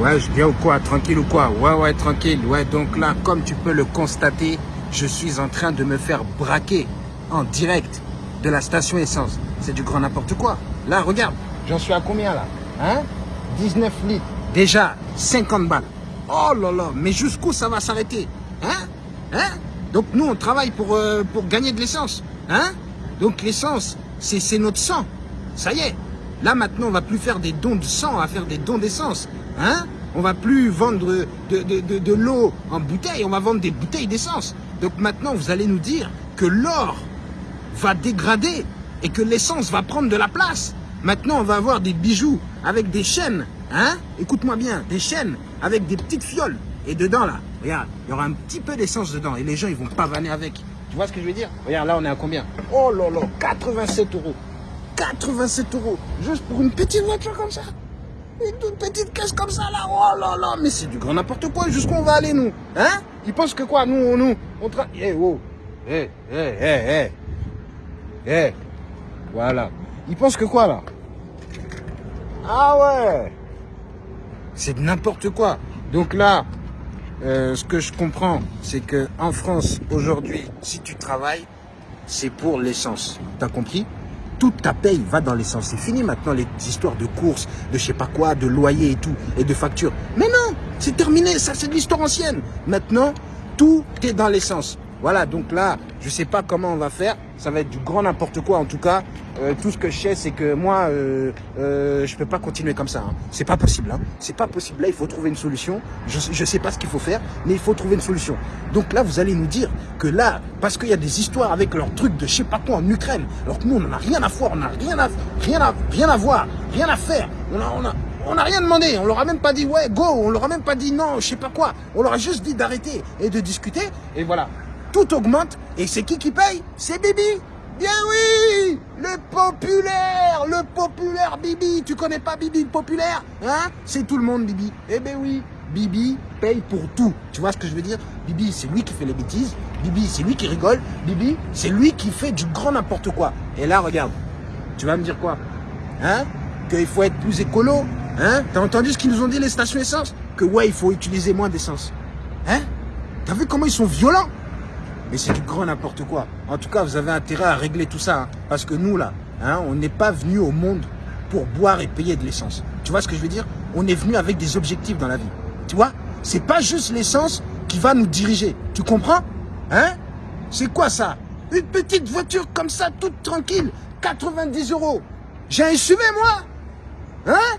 Ouais, je viens ou quoi? Tranquille ou quoi? Ouais, ouais, tranquille. Ouais, donc là, comme tu peux le constater, je suis en train de me faire braquer en direct de la station essence. C'est du grand n'importe quoi. Là, regarde, j'en suis à combien là? Hein? 19 litres. Déjà, 50 balles. Oh là là, mais jusqu'où ça va s'arrêter? Hein? Hein? Donc nous, on travaille pour, euh, pour gagner de l'essence. Hein? Donc l'essence, c'est notre sang. Ça y est. Là, maintenant, on va plus faire des dons de sang, on va faire des dons d'essence. Hein? On va plus vendre de, l'eau en bouteille, on va vendre des bouteilles d'essence. Donc maintenant, vous allez nous dire que l'or va dégrader et que l'essence va prendre de la place. Maintenant, on va avoir des bijoux avec des chaînes, hein? Écoute-moi bien, des chaînes avec des petites fioles. Et dedans, là, regarde, il y aura un petit peu d'essence dedans. Et les gens, ils vont pas vanner avec. Tu vois ce que je veux dire? Regarde, là, on est à combien? Oh là là, 87 euros. 87 euros. Juste pour une petite voiture comme ça. Une toute petite caisse comme ça, là. Oh là là, mais c'est du grand n'importe quoi. Jusqu'où on va aller, nous Hein? Ils pensent que quoi Nous, on, nous, on travaille... Eh, oh. Eh, eh, eh, eh. Eh. Voilà. Ils pensent que quoi, là? Ah ouais C'est n'importe quoi. Donc là, euh, ce que je comprends, c'est que en France, aujourd'hui, si tu travailles, c'est pour l'essence. T'as compris? Toute ta paye va dans l'essence. C'est fini maintenant les histoires de courses, de je sais pas quoi, de loyer et tout, et de factures. Mais non, c'est terminé, ça c'est de l'histoire ancienne. Maintenant, tout est dans l'essence. Voilà, donc là, je sais pas comment on va faire. Ça va être du grand n'importe quoi. En tout cas, euh, tout ce que je sais, c'est que moi, euh, euh, je peux pas continuer comme ça. Hein. C'est pas possible. Hein. C'est pas possible. Là, il faut trouver une solution. Je, je sais pas ce qu'il faut faire, mais il faut trouver une solution. Donc là, vous allez nous dire que là, parce qu'il y a des histoires avec leurs trucs de je sais pas quoi en Ukraine, alors que nous, on n'en a rien à voir, on n'a rien à, rien à, rien à voir, rien à faire. On a, on a, on n'a rien demandé, on leur a même pas dit ouais go, on leur a même pas dit non, je sais pas quoi. On leur a juste dit d'arrêter et de discuter. Et voilà, tout augmente. Et c'est qui qui paye? C'est Bibi. Bien oui Le populaire Le populaire Bibi Tu connais pas Bibi le populaire Hein? C'est tout le monde Bibi. Eh ben oui Bibi paye pour tout. Tu vois ce que je veux dire? Bibi, c'est lui qui fait les bêtises. Bibi, c'est lui qui rigole. Bibi, c'est lui qui fait du grand n'importe quoi. Et là, regarde. Tu vas me dire quoi? Hein? Qu'il faut être plus écolo Hein? T'as entendu ce qu'ils nous ont dit les stations essence? Que ouais, il faut utiliser moins d'essence. Hein? T'as vu comment ils sont violents? Mais c'est du grand n'importe quoi. En tout cas, vous avez intérêt à régler tout ça. Hein. parce que nous, là, hein, on n'est pas venu au monde pour boire et payer de l'essence. Tu vois ce que je veux dire? On est venu avec des objectifs dans la vie. Tu vois? C'est pas juste l'essence qui va nous diriger. Tu comprends? Hein? C'est quoi ça? Une petite voiture comme ça, toute tranquille, 90 euros. J'ai un SUV, moi Hein?